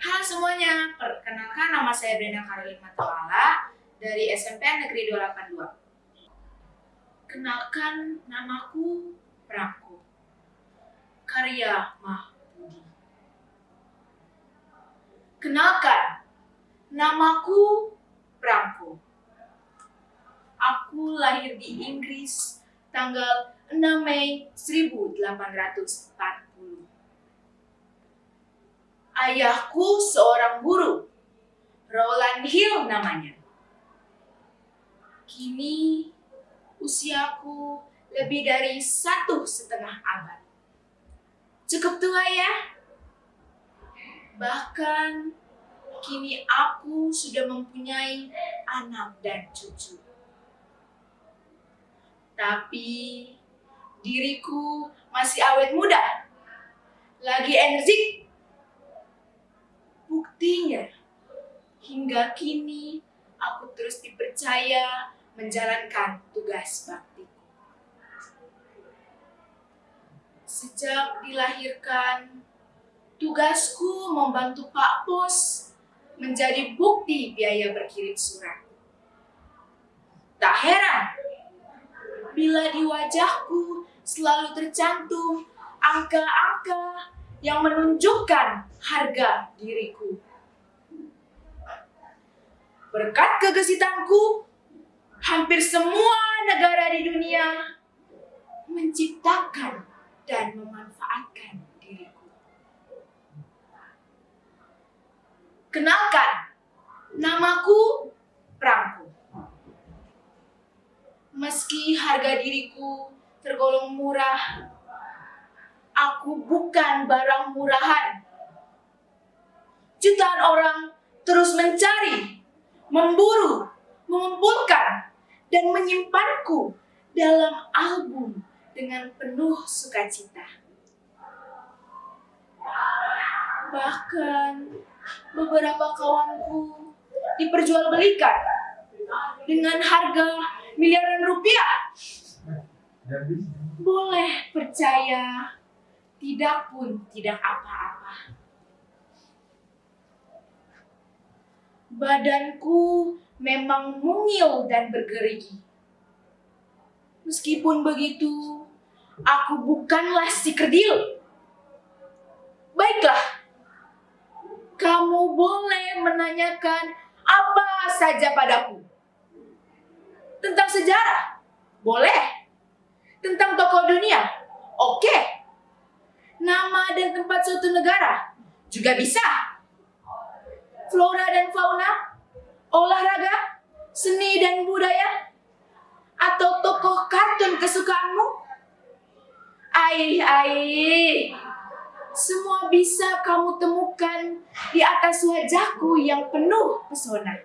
Halo semuanya, perkenalkan nama saya Brenda Karolin Matawala dari SMP Negeri 282. Kenalkan namaku Prako. Karya Mahmudi. Kenalkan, namaku Prako. Aku lahir di Inggris tanggal 6 Mei 1840. Ayahku seorang guru, Roland Hill namanya. Kini usiaku lebih dari satu setengah abad. Cukup tua ya? Bahkan kini aku sudah mempunyai anak dan cucu. Tapi diriku masih awet muda, lagi energik. Buktinya, hingga kini aku terus dipercaya menjalankan tugas baktiku. Sejak dilahirkan, tugasku membantu Pak Pos menjadi bukti biaya berkirim surat. Tak heran bila di wajahku selalu tercantum angka-angka yang menunjukkan harga diriku. Berkat kegesitanku, hampir semua negara di dunia menciptakan dan memanfaatkan diriku. Kenalkan, namaku Prangku. Meski harga diriku tergolong murah, aku bukan barang murahan. Jutaan orang terus mencari, memburu, mengumpulkan, dan menyimpanku dalam album dengan penuh sukacita. Bahkan beberapa kawanku diperjualbelikan dengan harga miliaran rupiah. Boleh percaya, tidak pun tidak apa-apa. Badanku memang mungil dan bergerigi. Meskipun begitu, aku bukanlah si kerdil. Baiklah, kamu boleh menanyakan apa saja padaku. Tentang sejarah? Boleh. Tentang tokoh dunia? Oke. Nama dan tempat suatu negara? Juga bisa. Flora dan fauna? Seni dan budaya? Atau tokoh kartun kesukaanmu? Aih, aih. Semua bisa kamu temukan di atas wajahku yang penuh pesona.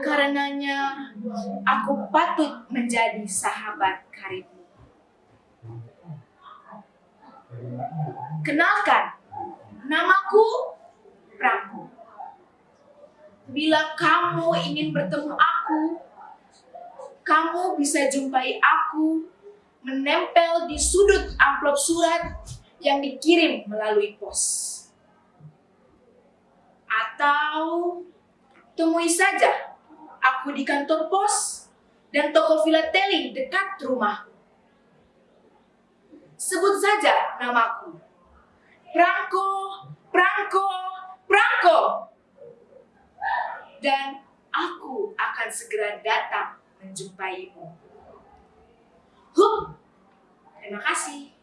Karenanya, aku patut menjadi sahabat karibmu. Kenalkan, namaku. Bila kamu ingin bertemu aku, kamu bisa jumpai aku menempel di sudut amplop surat yang dikirim melalui pos. Atau temui saja aku di kantor pos dan toko filateli dekat rumah. Sebut saja namaku. Prangko, Prangko, Prangko. Dan aku akan segera datang menjumpaimu. Hup, terima kasih.